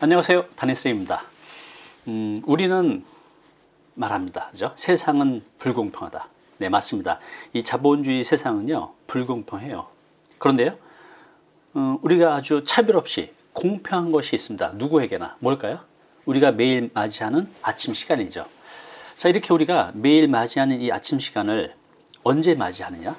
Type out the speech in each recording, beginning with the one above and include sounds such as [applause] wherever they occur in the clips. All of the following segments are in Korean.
안녕하세요. 다니스입니다. 음, 우리는 말합니다. 그죠? 세상은 불공평하다. 네 맞습니다. 이 자본주의 세상은요 불공평해요. 그런데요 어, 우리가 아주 차별 없이 공평한 것이 있습니다. 누구에게나. 뭘까요? 우리가 매일 맞이하는 아침 시간이죠. 자 이렇게 우리가 매일 맞이하는 이 아침 시간을 언제 맞이하느냐?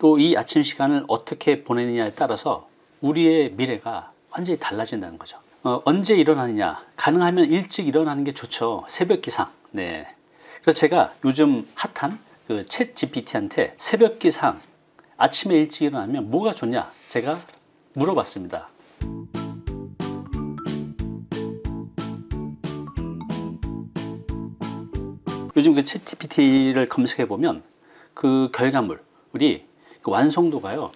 또 이 아침 시간을 어떻게 보내느냐에 따라서 우리의 미래가 완전히 달라진다는 거죠 어, 언제 일어나느냐? 가능하면 일찍 일어나는 게 좋죠. 새벽 기상. 네. 그래서 제가 요즘 핫한 그챗 GPT한테 새벽 기상 아침에 일찍 일어나면 뭐가 좋냐? 제가 물어봤습니다. 요즘 그챗 GPT를 검색해 보면 그 결과물 우리 그 완성도가요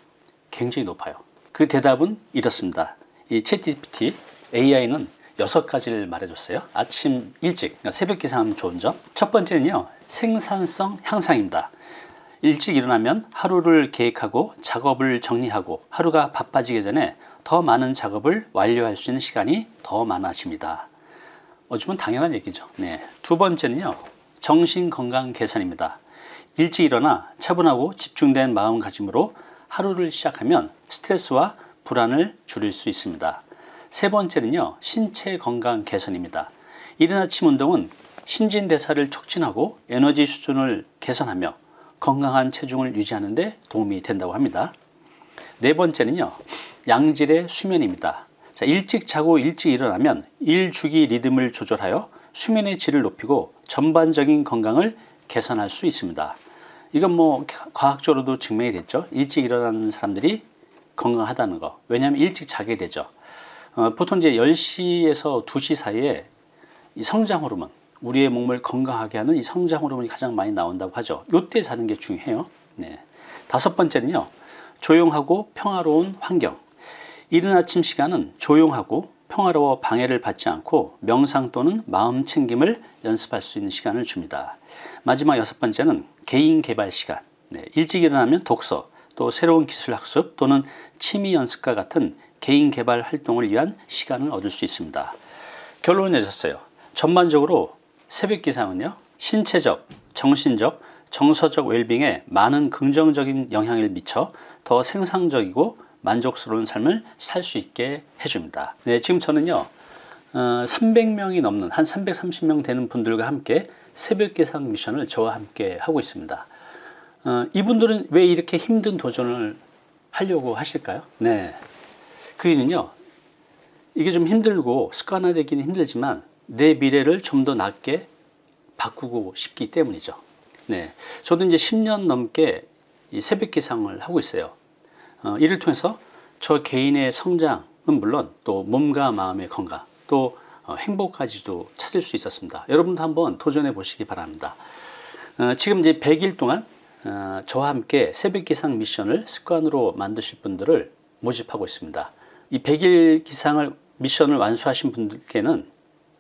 굉장히 높아요. 그 대답은 이렇습니다. 이챗 GPT AI는 여섯 가지를 말해줬어요. 아침 일찍 그러니까 새벽 기상하면 좋은 점. 첫 번째는요 생산성 향상입니다. 일찍 일어나면 하루를 계획하고 작업을 정리하고 하루가 바빠지기 전에 더 많은 작업을 완료할 수 있는 시간이 더 많아집니다. 어쩌면 당연한 얘기죠. 네. 두 번째는요 정신건강 개선입니다. 일찍 일어나 차분하고 집중된 마음가짐으로 하루를 시작하면 스트레스와 불안을 줄일 수 있습니다 세 번째는요 신체 건강 개선입니다. 이른 아침 운동은 신진대사를 촉진하고 에너지 수준을 개선하며 건강한 체중을 유지하는 데 도움이 된다고 합니다. 네 번째는요 양질의 수면입니다. 자, 일찍 자고 일찍 일어나면 일주기 리듬을 조절하여 수면의 질을 높이고 전반적인 건강을 개선할 수 있습니다. 이건 뭐 과학적으로도 증명이 됐죠. 일찍 일어나는 사람들이 건강하다는 거. 왜냐하면 일찍 자게 되죠 어, 보통 이제 10시에서 2시 사이에 이 성장 호르몬 우리의 몸을 건강하게 하는 이 성장 호르몬이 가장 많이 나온다고 하죠. 이때 자는 게 중요해요. 네. 다섯 번째는요 조용하고 평화로운 환경. 이른 아침 시간은 조용하고 평화로워 방해를 받지 않고 명상 또는 마음 챙김을 연습할 수 있는 시간을 줍니다. 마지막 여섯 번째는 개인 개발 시간. 네. 일찍 일어나면 독서 또 새로운 기술 학습 또는 취미 연습과 같은 개인 개발 활동을 위한 시간을 얻을 수 있습니다. 결론을 내셨어요. 전반적으로 새벽 기상은요. 신체적, 정신적, 정서적 웰빙에 많은 긍정적인 영향을 미쳐 더 생산적이고 만족스러운 삶을 살 수 있게 해줍니다. 네, 지금 저는요. 어, 300명이 넘는 한 330명 되는 분들과 함께 새벽 기상 미션을 저와 함께 하고 있습니다. 어, 이분들은 왜 이렇게 힘든 도전을 하려고 하실까요? 네. 그 이유는요 이게 좀 힘들고 습관화되기는 힘들지만 내 미래를 좀 더 낫게 바꾸고 싶기 때문이죠. 네, 저도 이제 10년 넘게 이 새벽 기상을 하고 있어요. 어, 이를 통해서 저 개인의 성장은 물론 또 몸과 마음의 건강 또 어, 행복까지도 찾을 수 있었습니다. 여러분도 한번 도전해 보시기 바랍니다. 어, 지금 이제 100일 동안 어, 저와 함께 새벽 기상 미션을 습관으로 만드실 분들을 모집하고 있습니다 이 100일 기상을 미션을 완수하신 분들께는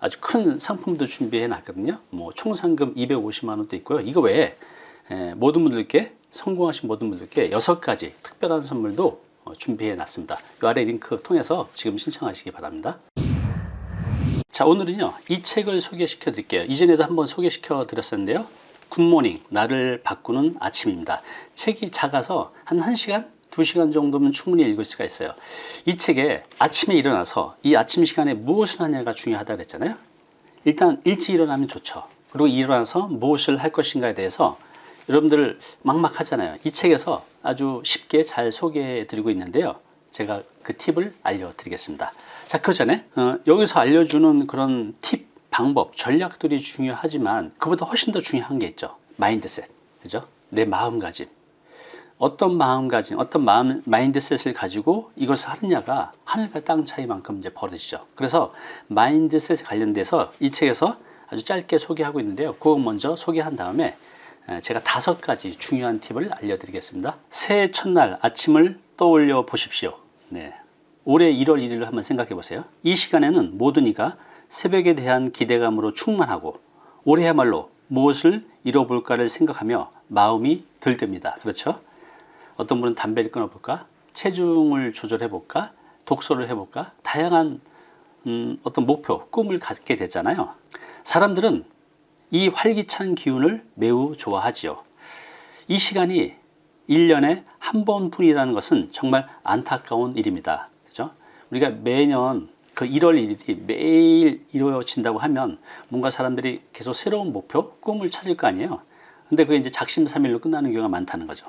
아주 큰 상품도 준비해 놨거든요. 뭐 총 상금 250만 원도 있고요. 이거 외에 모든 분들께 성공하신 모든 분들께 여섯 가지 특별한 선물도 어, 준비해 놨습니다. 이 아래 링크 통해서 지금 신청하시기 바랍니다. 자 오늘은요 이 책을 소개시켜 드릴게요. 이전에도 한번 소개시켜 드렸었는데요. 굿모닝 나를 바꾸는 아침입니다. 책이 작아서 한 1시간 2시간 정도면 충분히 읽을 수가 있어요. 이 책에 아침에 일어나서 이 아침 시간에 무엇을 하냐가 중요하다고 했잖아요. 일단 일찍 일어나면 좋죠. 그리고 일어나서 무엇을 할 것인가에 대해서 여러분들 막막하잖아요. 이 책에서 아주 쉽게 잘 소개해 드리고 있는데요. 제가 그 팁을 알려드리겠습니다. 자 그 전에 어, 여기서 알려주는 그런 팁 방법 전략들이 중요하지만 그보다 훨씬 더 중요한 게 있죠. mindset. 그죠? 내 마음가짐 어떤 마음가짐, 어떤 마음, mindset을 가지고 이것을 하느냐가 하늘과 땅 차이만큼 이제 벌어지죠. 그래서 마인드셋에 관련돼서 이 책에서 아주 짧게 소개하고 있는데요. 그거 먼저 소개한 다음에 제가 다섯 가지 중요한 팁을 알려드리겠습니다. 새해 첫날 아침을 떠올려 보십시오. 네. 올해 1월 1일을 한번 생각해 보세요. 이 시간에는 모든 이가 새벽에 대한 기대감으로 충만하고 올해야말로 무엇을 이뤄볼까를 생각하며 마음이 들뜹니다. 그렇죠? 어떤 분은 담배를 끊어볼까 체중을 조절해 볼까 독서를 해볼까 다양한 음, 어떤 목표, 꿈을 갖게 되잖아요. 사람들은 이 활기찬 기운을 매우 좋아하지요. 이 시간이 1년에 한 번뿐이라는 것은 정말 안타까운 일입니다. 그죠? 우리가 매년 그 1월 1일이 매일 이루어진다고 하면 뭔가 사람들이 계속 새로운 목표, 꿈을 찾을 거 아니에요. 근데 그게 이제 작심삼일로 끝나는 경우가 많다는 거죠.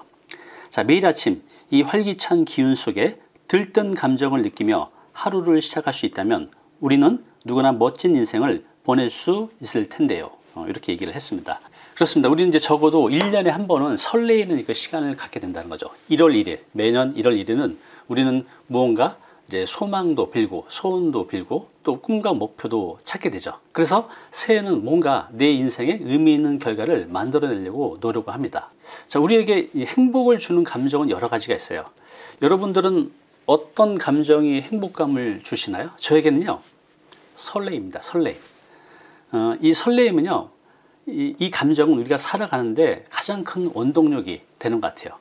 자, 매일 아침 이 활기찬 기운 속에 들뜬 감정을 느끼며 하루를 시작할 수 있다면 우리는 누구나 멋진 인생을 보낼 수 있을 텐데요. 어, 이렇게 얘기를 했습니다. 그렇습니다. 우리는 이제 적어도 1년에 한 번은 설레이는 그 시간을 갖게 된다는 거죠. 1월 1일, 매년 1월 1일은 우리는 무언가 이제 소망도 빌고 소원도 빌고 또 꿈과 목표도 찾게 되죠. 그래서 새해는 뭔가 내 인생에 의미 있는 결과를 만들어내려고 노력을 합니다. 자, 우리에게 이 행복을 주는 감정은 여러 가지가 있어요. 여러분들은 어떤 감정이 행복감을 주시나요? 저에게는요, 설레입니다. 설레. 어, 이 설레임은요, 이, 이, 감정은 우리가 살아가는데 가장 큰 원동력이 되는 것 같아요.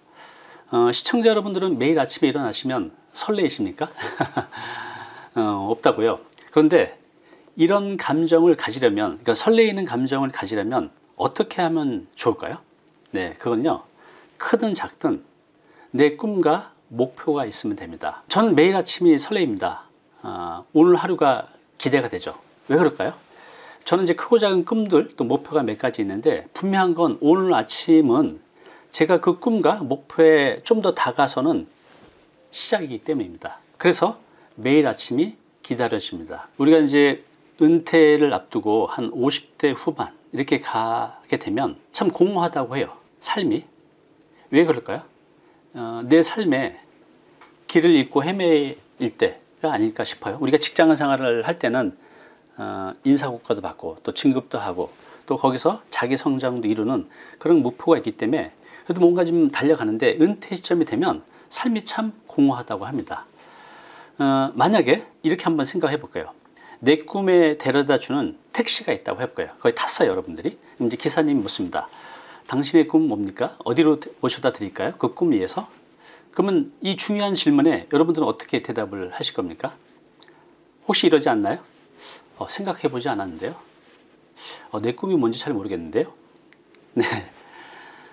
어, 시청자 여러분들은 매일 아침에 일어나시면 설레이십니까? [laughs] 어, 없다고요. 그런데 이런 감정을 가지려면, 그러니까 설레이는 감정을 가지려면 어떻게 하면 좋을까요? 네, 그건요, 크든 작든 내 꿈과 목표가 있으면 됩니다. 저는 매일 아침이 설레입니다. 어, 오늘 하루가 기대가 되죠. 왜 그럴까요? 저는 이제 크고 작은 꿈들 또 목표가 몇 가지 있는데 분명한 건 오늘 아침은 제가 그 꿈과 목표에 좀 더 다가서는 시작이기 때문입니다. 그래서 매일 아침이 기다려집니다. 우리가 이제 은퇴를 앞두고 한 50대 후반 이렇게 가게 되면 참 공허하다고 해요. 삶이. 왜 그럴까요? 어, 내 삶에 길을 잃고 헤매일 때가 아닐까 싶어요. 우리가 직장 생활을 할 때는 어, 인사고과도 받고 또 진급도 하고 또 거기서 자기 성장도 이루는 그런 목표가 있기 때문에 그래도 뭔가 좀 달려가는데 은퇴 시점이 되면 삶이 참 공허하다고 합니다. 어, 만약에 이렇게 한번 생각해 볼까요? 내 꿈에 데려다 주는 택시가 있다고 해볼까요? 거기 탔어요, 여러분들이. 이제 기사님이 묻습니다. 당신의 꿈 뭡니까? 어디로 모셔다 드릴까요? 그 꿈 위해서? 그러면 이 중요한 질문에 여러분들은 어떻게 대답을 하실 겁니까? 혹시 이러지 않나요? 어, 생각해 보지 않았는데요. 어, 내 꿈이 뭔지 잘 모르겠는데요. 네.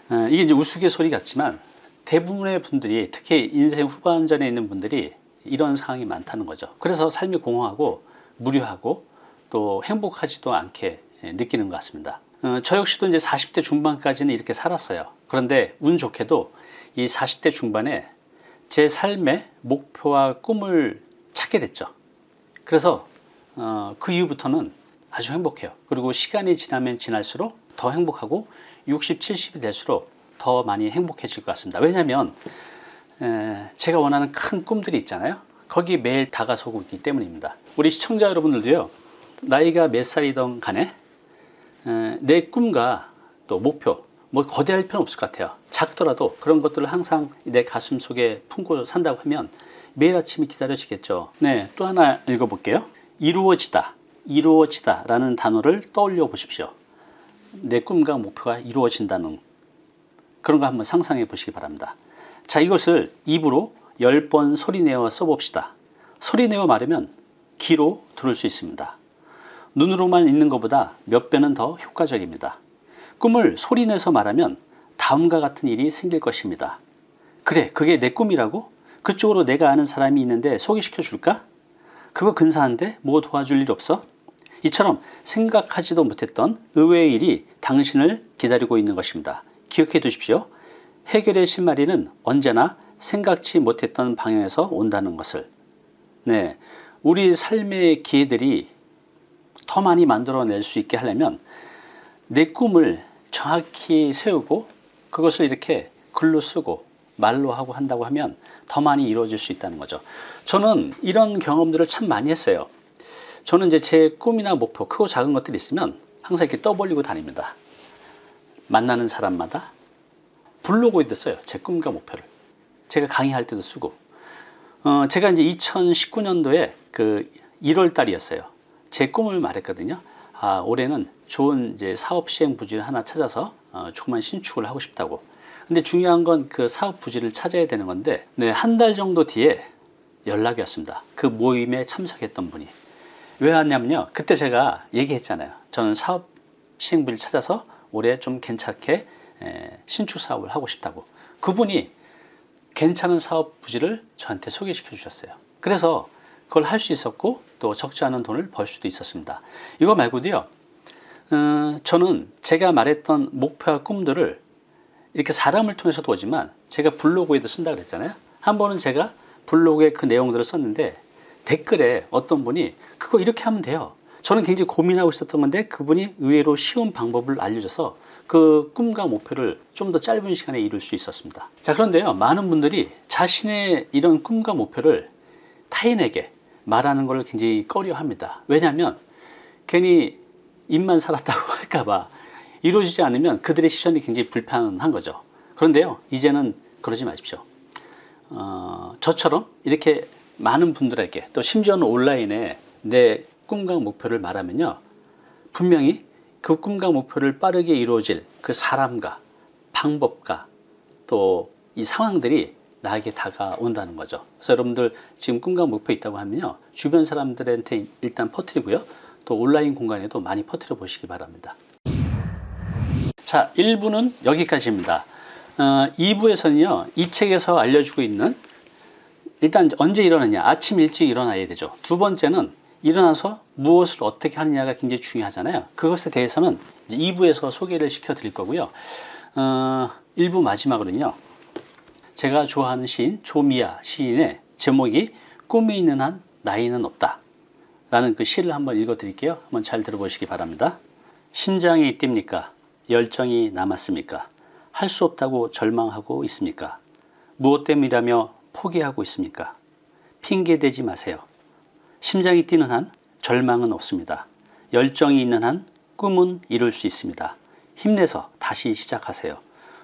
어, 이게 이제 우스갯소리 같지만 대부분의 분들이 특히 인생 후반전에 있는 분들이 이런 상황이 많다는 거죠. 그래서 삶이 공허하고 무료하고 또 행복하지도 않게 예, 느끼는 것 같습니다. 어, 저 역시도 이제 40대 중반까지는 이렇게 살았어요. 그런데 운 좋게도 이 40대 중반에 제 삶의 목표와 꿈을 찾게 됐죠. 그래서 어, 그 이후부터는 아주 행복해요. 그리고 시간이 지나면 지날수록 더 행복하고 60, 70이 될수록 더 많이 행복해질 것 같습니다. 왜냐하면 에, 제가 원하는 큰 꿈들이 있잖아요. 거기 매일 다가서고 있기 때문입니다. 우리 시청자 여러분들도요. 나이가 몇 살이든 간에 에, 내 꿈과 또 목표 뭐 거대할 필요는 없을 것 같아요. 작더라도 그런 것들을 항상 내 가슴 속에 품고 산다고 하면 매일 아침이 기다려지겠죠. 네, 또 하나 읽어볼게요. 이루어지다, 이루어지다 라는 단어를 떠올려 보십시오. 내 꿈과 목표가 이루어진다는 그런 거 한번 상상해 보시기 바랍니다. 자, 이것을 입으로 10번 소리내어 써봅시다. 소리내어 말하면 귀로 들을 수 있습니다. 눈으로만 읽는 것보다 몇 배는 더 효과적입니다. 꿈을 소리내서 말하면 다음과 같은 일이 생길 것입니다. 그래, 그게 내 꿈이라고? 그쪽으로 내가 아는 사람이 있는데 소개시켜 줄까? 그거 근사한데 뭐 도와줄 일 없어? 이처럼 생각하지도 못했던 의외의 일이 당신을 기다리고 있는 것입니다. 기억해 두십시오. 해결의 실마리는 언제나 생각지 못했던 방향에서 온다는 것을. 네, 우리 삶의 기회들이 더 많이 만들어낼 수 있게 하려면 내 꿈을 정확히 세우고 그것을 이렇게 글로 쓰고 말로 하고 한다고 하면 더 많이 이루어질 수 있다는 거죠. 저는 이런 경험들을 참 많이 했어요. 저는 이제 제 꿈이나 목표, 크고 작은 것들이 있으면 항상 이렇게 떠벌리고 다닙니다. 만나는 사람마다 블로그에도 써요. 제 꿈과 목표를. 제가 강의할 때도 쓰고. 어, 제가 이제 2019년도에 그 1월 달이었어요. 제 꿈을 말했거든요. 아, 올해는 좋은 이제 사업 시행 부지를 하나 찾아서 어, 조그만 신축을 하고 싶다고. 근데 중요한 건 그 사업 부지를 찾아야 되는 건데, 네, 한 달 정도 뒤에 연락이 왔습니다. 그 모임에 참석했던 분이. 왜 왔냐면요. 그때 제가 얘기했잖아요. 저는 사업 시행부를 찾아서 올해 좀 괜찮게 에, 신축 사업을 하고 싶다고. 그분이 괜찮은 사업 부지를 저한테 소개시켜 주셨어요. 그래서 그걸 할 수 있었고 또 적지 않은 돈을 벌 수도 있었습니다. 이거 말고도요. 어, 저는 제가 말했던 목표와 꿈들을 이렇게 사람을 통해서도 오지만 제가 블로그에도 쓴다 그랬잖아요. 한 번은 제가 블로그에 그 내용들을 썼는데 댓글에 어떤 분이 그거 이렇게 하면 돼요. 저는 굉장히 고민하고 있었던 건데 그분이 의외로 쉬운 방법을 알려줘서 그 꿈과 목표를 좀 더 짧은 시간에 이룰 수 있었습니다. 자, 그런데요. 많은 분들이 자신의 이런 꿈과 목표를 타인에게 말하는 걸 굉장히 꺼려 합니다. 왜냐하면 괜히 입만 살았다고 [laughs] 할까봐 이루어지지 않으면 그들의 시선이 굉장히 불편한 거죠. 그런데요. 이제는 그러지 마십시오. 어, 저처럼 이렇게 많은 분들에게 또 심지어는 온라인에 내 꿈과 목표를 말하면요. 분명히 그 꿈과 목표를 빠르게 이루어질 그 사람과 방법과 또 이 상황들이 나에게 다가온다는 거죠. 그래서 여러분들 지금 꿈과 목표 있다고 하면요. 주변 사람들한테 일단 퍼뜨리고요. 또 온라인 공간에도 많이 퍼뜨려 보시기 바랍니다. 자, 1부는 여기까지입니다. 어, 2부에서는요. 이 책에서 알려주고 있는 일단 언제 일어나냐? 아침 일찍 일어나야 되죠. 두 번째는 일어나서 무엇을 어떻게 하느냐가 굉장히 중요하잖아요. 그것에 대해서는 2부에서 소개를 시켜 드릴 거고요. 어, 1부 마지막으로는요. 제가 좋아하는 시인 조미아 시인의 제목이 꿈이 있는 한 나이는 없다. 라는 그 시를 한번 읽어 드릴게요. 한번 잘 들어보시기 바랍니다. 심장이 뜁니까? 열정이 남았습니까? 할 수 없다고 절망하고 있습니까? 무엇 때문이라며 포기하고 있습니까? 핑계대지 마세요. 심장이 뛰는 한 절망은 없습니다. 열정이 있는 한 꿈은 이룰 수 있습니다. 힘내서 다시 시작하세요.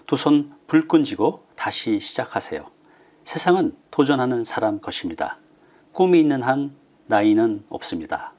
두 손 불끈 쥐고 다시 시작하세요. 세상은 도전하는 사람 것입니다. 꿈이 있는 한 나이는 없습니다.